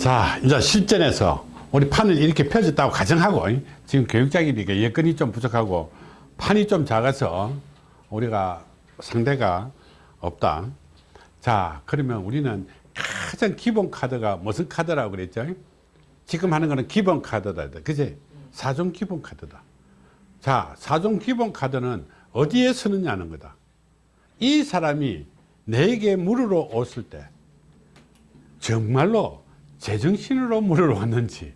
자, 이제 실전에서 우리 판을 이렇게 펴졌다고 가정하고 지금 교육장이니까 여건이 좀 부족하고 판이 좀 작아서 우리가 상대가 없다. 자, 그러면 우리는 가장 기본 카드가 무슨 카드라고 그랬죠? 지금 하는 거는 기본 카드다. 그지? 사종 기본 카드다. 자, 사종 기본 카드는 어디에 쓰느냐는 거다. 이 사람이 내게 물으러 왔을 때 정말로 제정신으로 물으러 왔는지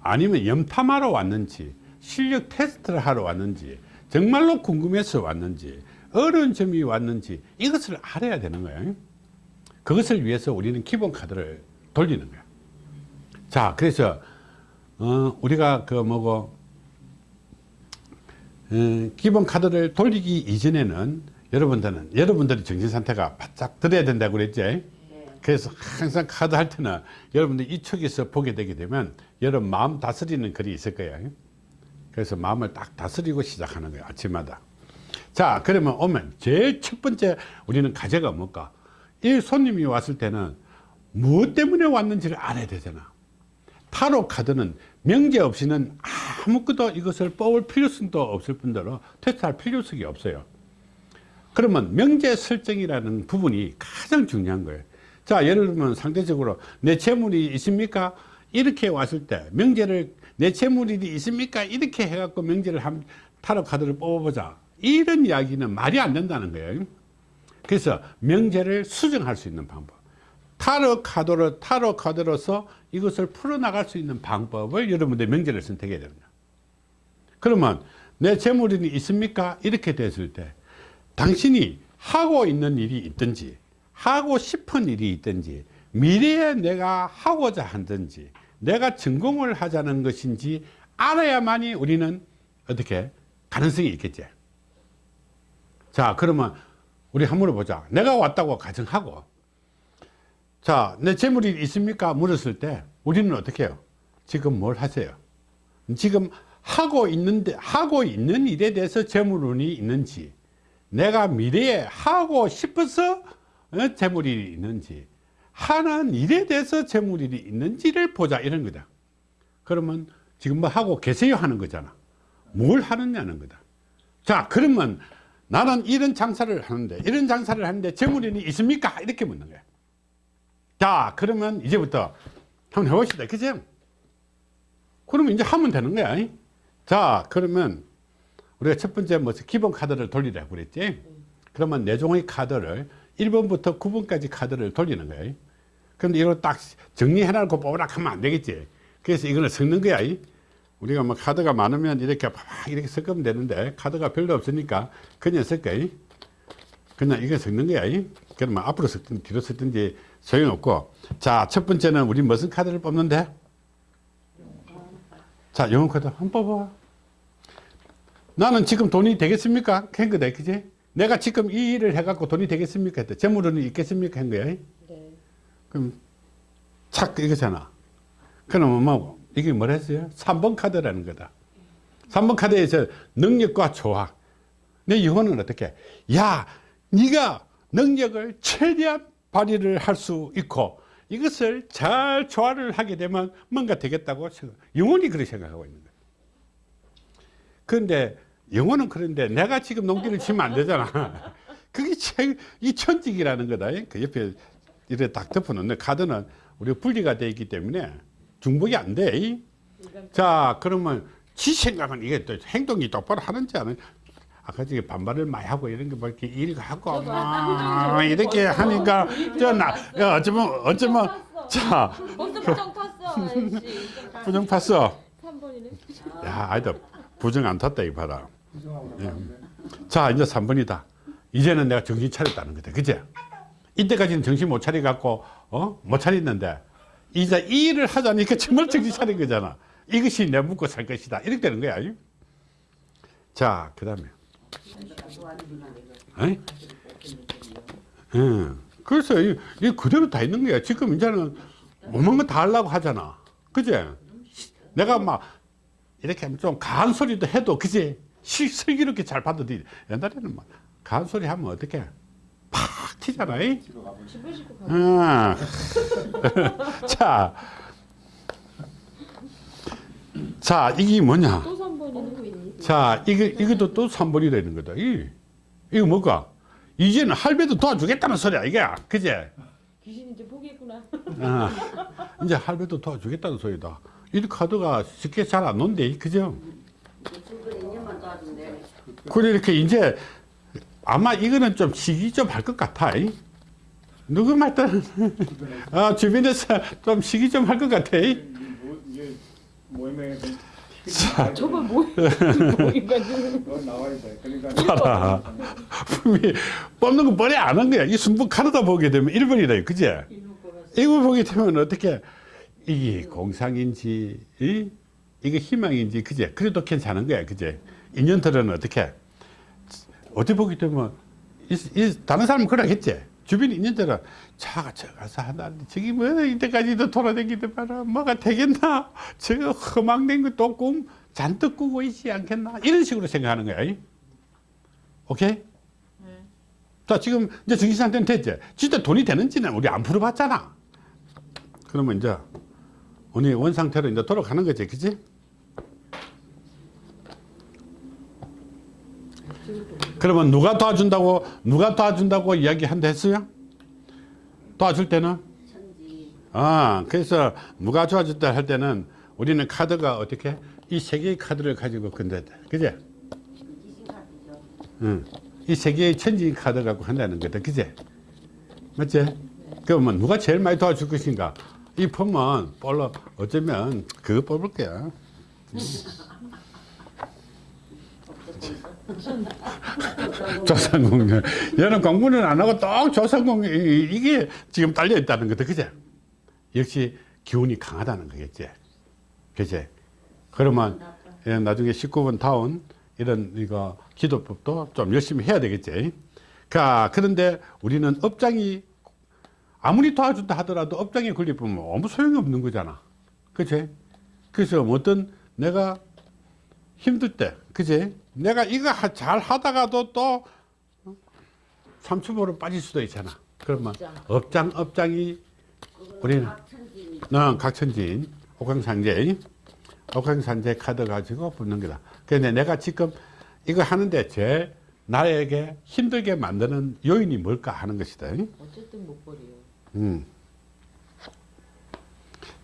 아니면 염탐하러 왔는지 실력 테스트를 하러 왔는지 정말로 궁금해서 왔는지 어려운 점이 왔는지 이것을 알아야 되는 거예요. 그것을 위해서 우리는 기본 카드를 돌리는 거야 자 그래서 어, 우리가 그 뭐고 어, 기본 카드를 돌리기 이전에는 여러분들은 여러분들이 정신 상태가 바짝 들어야 된다고 그랬지 그래서 항상 카드 할 때는 여러분들 이쪽에서 보게 되게 되면 여러분 마음 다스리는 글이 있을 거예요. 그래서 마음을 딱 다스리고 시작하는 거예요 아침마다. 자 그러면 오면 제일 첫 번째 우리는 과제가 뭘까? 이 손님이 왔을 때는 무엇 때문에 왔는지를 알아야 되잖아. 타로 카드는 명제 없이는 아무것도 이것을 뽑을 필요성도 없을 뿐더러 테스트할 필요성이 없어요. 그러면 명제 설정이라는 부분이 가장 중요한 거예요 자 예를 들면 상대적으로 내 재물이 있습니까? 이렇게 왔을 때 명제를 내 재물이 있습니까? 이렇게 해갖고 명제를 한 타로 카드를 뽑아보자. 이런 이야기는 말이 안 된다는 거예요. 그래서 명제를 수정할 수 있는 방법. 타로 카드로 타로 카드로서 이것을 풀어나갈 수 있는 방법을 여러분들 명제를 선택해야 됩니다. 그러면 내 재물이 있습니까? 이렇게 됐을 때 당신이 하고 있는 일이 있든지 하고 싶은 일이 있든지 미래에 내가 하고자 한든지 내가 전공을 하자는 것인지 알아야만이 우리는 어떻게 가능성이 있겠지. 자 그러면 우리 한번 물어보자. 내가 왔다고 가정하고. 자내 재물이 있습니까? 물었을 때 우리는 어떻게 해요? 지금 뭘 하세요? 지금 하고 있는데 하고 있는 일에 대해서 재물운이 있는지 내가 미래에 하고 싶어서 어, 재물이 있는지. 하는 일에 대해서 재물이 있는지를 보자. 이런 거다. 그러면 지금 뭐 하고 계세요? 하는 거잖아. 뭘 하느냐는 거다. 자 그러면 나는 이런 장사를 하는데 이런 장사를 하는데 재물이 있습니까? 이렇게 묻는 거야. 자 그러면 이제부터 한번 해봅시다. 그죠 그러면 이제 하면 되는 거야. 자 그러면 우리가 첫 번째 뭐 기본 카드를 돌리라고 그랬지? 그러면 네 종의 카드를 1번부터 9번까지 카드를 돌리는 거예요 그런데 이걸 딱 정리해 놓고 뽑으라 하면 안 되겠지. 그래서 이거는 섞는 거야. 우리가 뭐 카드가 많으면 이렇게 막 이렇게 섞으면 되는데 카드가 별로 없으니까 그냥 섞어. 그냥 이거 섞는 거야. 그러면 앞으로 섞든 뒤로 섞든지 소용없고. 자 첫 번째는 우리 무슨 카드를 뽑는데? 자 영혼 카드 한번 뽑아 나는 지금 돈이 되겠습니까? 한 거다 그지? 내가 지금 이 일을 해갖고 돈이 되겠습니까? 했다. 재물은 있겠습니까? 한 거야. 네. 그럼 착 이거잖아. 그러면 뭐 이게 뭐랬어요? 3번 카드라는 거다. 3번 카드에서 능력과 조화. 내 영혼은 어떻게? 야, 네가 능력을 최대한 발휘를 할 수 있고 이것을 잘 조화를 하게 되면 뭔가 되겠다고 생각. 영혼이 그렇게 생각하고 있는 거야. 그런데 영어는 그런데 내가 지금 농기를 치면 안 되잖아. 그게 제, 이 천직이라는 거다. 그 옆에 이렇게 딱 덮어놓는 카드는 우리가 분리가 되어 있기 때문에 중복이 안 돼. 자, 그러면 지 생각은 이게 또 행동이 똑바로 하는지 안 하는지. 아까 저기 반발을 많이 하고 이런 게뭐 이렇게 일하고 막 이렇게 하니까 저나 어쩌면 어쩌면 자 부정 탔어. 부정 탔어. 3번이네. 야 아이들 부정 안 탔다 이 봐라. 예. 자 이제 3번이다. 이제는 내가 정신 차렸다는 거다. 그제? 이때까지는 정신 못 차려 갖고 어? 못 차렸는데. 이제 이 일을 하자니까 정말 정신 차린 거잖아. 이것이 내 묵고 살 것이다. 이렇게 되는 거야 자그 다음에. 예. 그래서 이, 이 그대로 다 있는 거야. 지금 이제는 오만 거 다 하려고 하잖아. 그제? 내가 막 이렇게 좀 가한 소리도 해도 그제 슬기롭게 잘 받아들이 옛날에는 막 가한 소리 하면 어떻게 팍 튀잖아 이? 어. 자 자, 이게 뭐냐? 또 3번이네. 자, 이거, 이것도 또 3번이 되는 거다. 이, 이거 뭘까? 이제는 할배도 도와주겠다는 소리야, 이게. 그제? 귀신 이제 포기했구나. 아, 이제 할배도 도와주겠다는 소리다. 이 카드가 쉽게 잘안 논대, 그죠? 출근 2년만 도와준대. 그래, 이렇게 이제 아마 이거는 좀 시기 좀 할 것 같아. 이. 누구 말든, 아, 주변에서 좀 시기 좀 할 것 같아. 이. 뭐, 모임에 저번 뭐, 나와야 돼. 그러니까 봐라. 분명히 뽑는 거 뻔히 안한 거야. 이 순부 카드다 보게 되면 1번이다. 그제? 이거 보게 되면 어떻게, 이게 공상인지, 이? 이게 희망인지, 그제? 그래도 괜찮은 거야. 그제? 인연들은 어떻게? 어떻게 보게 되면, 이, 이 다른 사람은 그러겠지? 주변 인연들은 자가 저 가서 하나 저기 뭐 이때까지도 돌아다니던 봐라 뭐가 되겠나 저거 허망된 것도 꿈 잔뜩 꾸고 있지 않겠나 이런 식으로 생각하는 거야 이? 오케이? 자 지금 이제 정신상태는 됐지 진짜 돈이 되는지는 우리 안 풀어봤잖아 그러면 이제 우리 원상태로 이제 돌아가는 거지 그지? 그러면 누가 도와준다고 누가 도와준다고 이야기한다 했어요? 도와줄 때는. 아 그래서 누가 도와줬다 할 때는 우리는 카드가 어떻게 이 세 개의 카드를 가지고 건다 그제? 응. 이 세 개의 천지 카드 갖고 한다는 거다 그제? 맞지? 그러면 누가 제일 많이 도와줄 것인가? 이 폼은 볼로 어쩌면 그거 뽑을 거야. 조상공룡. 얘는 공부는 안 하고 딱 조상공룡 이- 이게 지금 딸려 있다는 거다. 그제? 역시 기운이 강하다는 거겠지. 그제? 그러면 예, 나중에 19번 다운 이런 이거 기도법도 좀 열심히 해야 되겠지. 자, 그런데 우리는 업장이 아무리 도와준다 하더라도 업장에 걸리면 아무 소용이 없는 거잖아. 그치? 그래서 어떤 내가 힘들 때, 그치? 내가 이거 하- 잘 하다가도 또 삼천포로 빠질 수도 있잖아. 그러면 업장, 업장이 우리는 천지. 어, 각천지인 옥황상제 옥황상제 카드 가지고 붙는 거다. 그런데 내가 지금 이거 하는데 제 나에게 힘들게 만드는 요인이 뭘까 하는 것이다. 어쨌든 못 버려요. 음.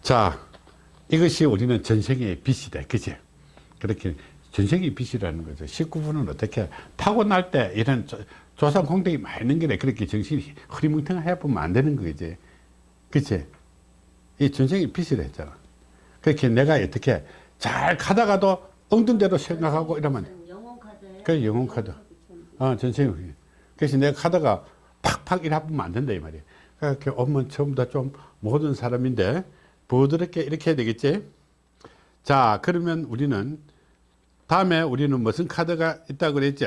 자, 이것이 우리는 전생의 빚이다. 그지? 그렇게 전생의 빚이라는 거죠. 19분은 어떻게 타고날 때 이런 조, 조상 공덕이 많이 있는 게 그렇게 정신이 흐리멍텅해 보면 안 되는 거지. 그치? 이 전생의 빚이라 했잖아. 그렇게 내가 어떻게 잘 가다가도 엉든 대로 생각하고 이러면 카드. 그 영혼 카드. 어, 전생이. 그래서 내가 가다가 팍팍 일하면 안 된다, 이 말이야. 그렇게 오면 처음부터 좀 모든 사람인데, 부드럽게 이렇게 해야 되겠지? 자, 그러면 우리는, 다음에 우리는 무슨 카드가 있다고 그랬지?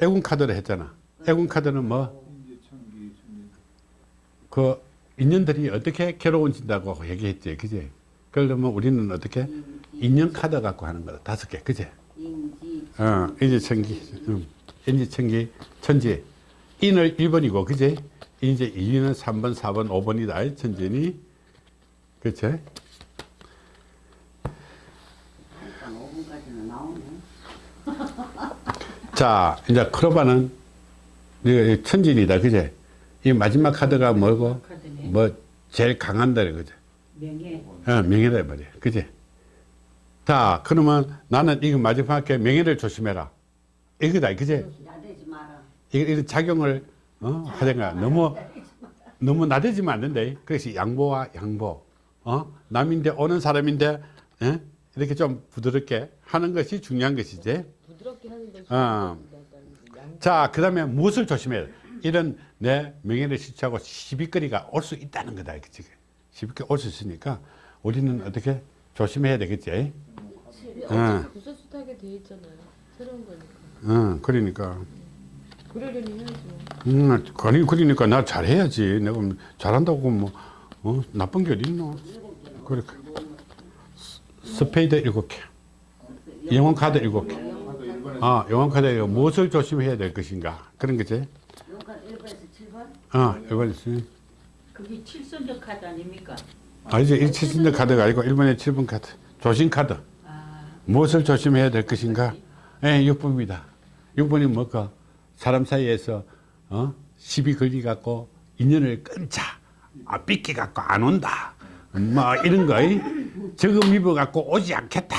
애군 카드를 했잖아. 애군 카드는 뭐. 그, 인연들이 어떻게 괴로워진다고 얘기했지, 그지? 그러면 우리는 어떻게? 인연 카드 갖고 하는 거다. 다섯 개, 그지? 인지. 어, 인지 천기, 음, 인지 천기, 천지. 인을 1번이고, 그지? 이제 2는 3번, 4번, 5번이다. 천진이. 그치? 한 5분까지는 나오네. 자, 이제 크로바는 천진이다. 그지? 이 마지막 카드가 뭐고? 카드네. 뭐, 제일 강한다. 그지? 명예. 어, 명예다. 말이야. 그지? 자, 그러면 나는 이거 마지막에 명예를 조심해라. 이거다. 그지? 나대지 마라. 이- 이런 작용을 어? 하든가 너무 너무 나대지면 안 된다. 그래서 양보와 양보. 어? 남인데 오는 사람인데 예? 이렇게 좀 부드럽게 하는 것이 중요한 것이지. 어. 양- 자, 그 다음에 무엇을 조심해야 돼? 이런 내 명예를 실추하고 시비거리가 올 수 있다는 거다. 그치? 시비거리 올수 있으니까 우리는 어떻게 조심해야 되겠지? 어차피 구설수하게 돼 있잖아요. 새로운 거니까. 응, 그러니까. 그러려니 해야죠. 음, 아니 그러니까 나 잘해야지. 내가 뭐 잘한다고 뭐 어, 나쁜 게 어딨노? 그렇게 스페이드 일곱 개, 영혼 카드 일곱 개. 일본에 아, 카드 무엇을 조심해야 될 것인가 그런 거지. 카드 1번에서 7번. 어, 이번 있으니 그게 칠성적 카드 아닙니까? 아니죠. 177번 카드가 아니고 1번에 7번 카드. 조심 카드. 아, 무엇을 조심해야 될 것인가? 예, 6번입니다. 6번이 뭘까? 사람 사이에서, 어? 시비 걸리 갖고 인연을 끊자. 아, 삐끼 갖고 안 온다. 뭐, 이런 거. 이? 적응 입어 갖고 오지 않겠다.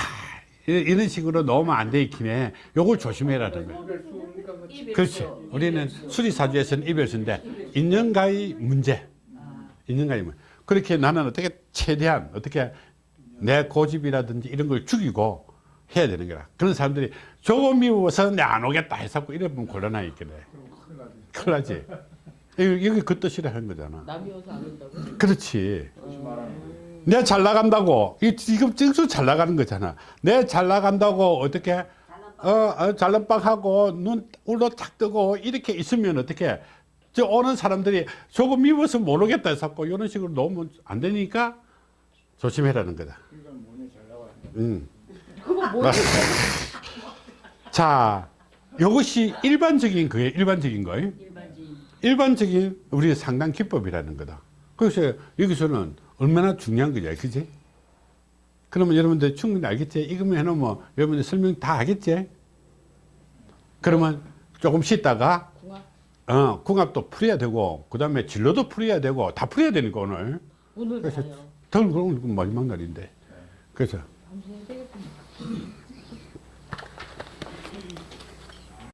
이- 이런 식으로 놓으면 안 되겠네. 요걸 조심해라는 거예요. 그 그렇지. 우리는 수리사주에서는 이별수인데, 인연과의 문제. 인연과의 문제. 그렇게 나는 어떻게 최대한, 어떻게 내 고집이라든지 이런 걸 죽이고 해야 되는 거라. 그런 사람들이 조금 미워서 내 안 오겠다 해서 이러면 곤란하게 있겠네. 큰일 나지. 여기, 여기 그 뜻이라 하는 거잖아. 남이 와서 안 온다고? 그렇지. 조심하라는 내가 잘 나간다고. 이 지금 증수 잘 나가는 거잖아. 내가 잘 나간다고 어떻게, 어, 어 잘난빵하고 눈 울러 탁 뜨고 이렇게 있으면 어떻게, 저 오는 사람들이 조금 미워서 모르겠다 해서 이런 식으로 놓으면 안 되니까 조심해라는 거다. 음. 자, 이것이 일반적인 거예요. 일반적인 거예요. 일반적인 일반적인 우리 상당 기법이라는 거다. 그래서 여기서는 얼마나 중요한 거냐, 그지? 그러면 여러분들 충분히 알겠지? 이거만 해놓으면 여러분들 설명 다 하겠지? 그러면 조금 쉬다가, 궁합. 어, 궁합도 풀어야 되고, 그 다음에 진로도 풀어야 되고, 다 풀어야 되니까 오늘. 오늘 그래서. 더 그럼 마지막 날인데. 그래서 방송해야 되겠구나.